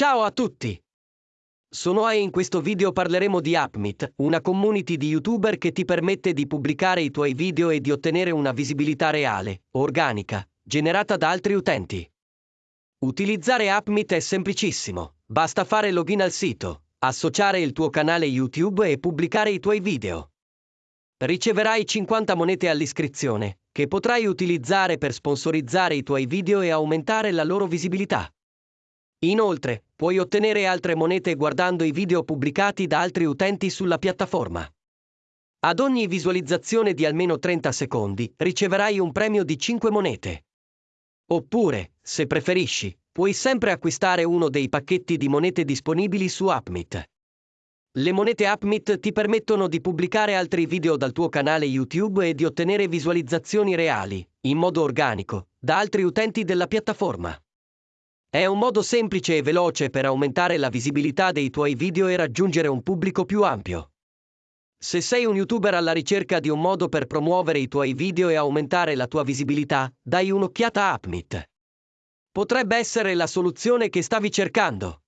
Ciao a tutti! Sono A e in questo video parleremo di Upmeet, una community di youtuber che ti permette di pubblicare i tuoi video e di ottenere una visibilità reale, organica, generata da altri utenti. Utilizzare Upmeet è semplicissimo, basta fare login al sito, associare il tuo canale YouTube e pubblicare i tuoi video. Riceverai 50 monete all'iscrizione, che potrai utilizzare per sponsorizzare i tuoi video e aumentare la loro visibilità. Inoltre, puoi ottenere altre monete guardando i video pubblicati da altri utenti sulla piattaforma. Ad ogni visualizzazione di almeno 30 secondi riceverai un premio di 5 monete. Oppure, se preferisci, puoi sempre acquistare uno dei pacchetti di monete disponibili su Upmeet. Le monete Upmeet ti permettono di pubblicare altri video dal tuo canale YouTube e di ottenere visualizzazioni reali, in modo organico, da altri utenti della piattaforma. È un modo semplice e veloce per aumentare la visibilità dei tuoi video e raggiungere un pubblico più ampio. Se sei un youtuber alla ricerca di un modo per promuovere i tuoi video e aumentare la tua visibilità, dai un'occhiata a Upmeet. Potrebbe essere la soluzione che stavi cercando.